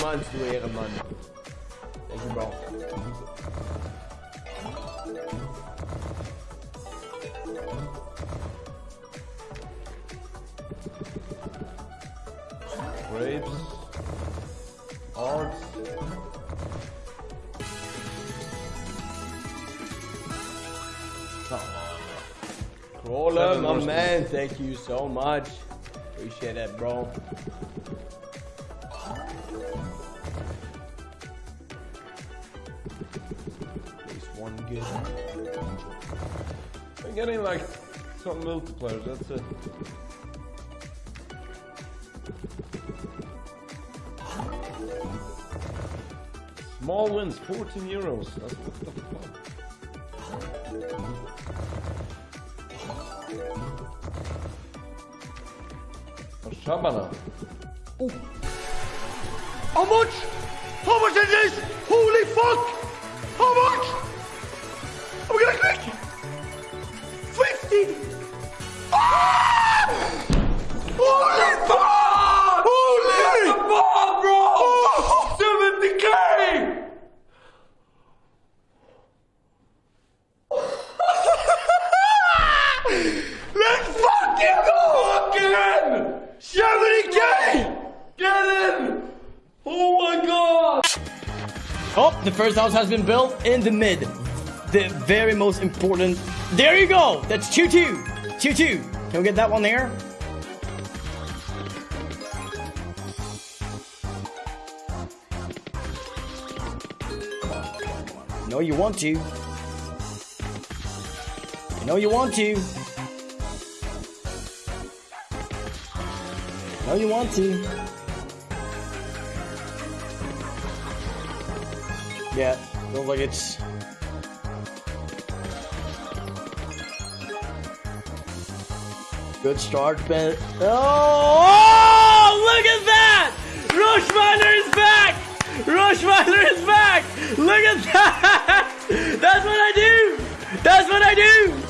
months, du Ehrenmann. Thank you, bro. Grapes. Arts. Crawler, my man, thank you so much. Appreciate that, bro. At least one good. I'm getting like some multipliers, that's it. Small wins, 14 euros. That's what the fuck. Oh, Shabana. How much? How much is this? Holy Oh, the first house has been built in the mid. The very most important. There you go! That's 2 2. 2 2. Can we get that one there? No, you want to. You know you want to. No, you want to. Yeah, feels like it's. Good start, Ben. Oh, oh, look at that! Roshmeiler is back! Roshmeiler is back! Look at that!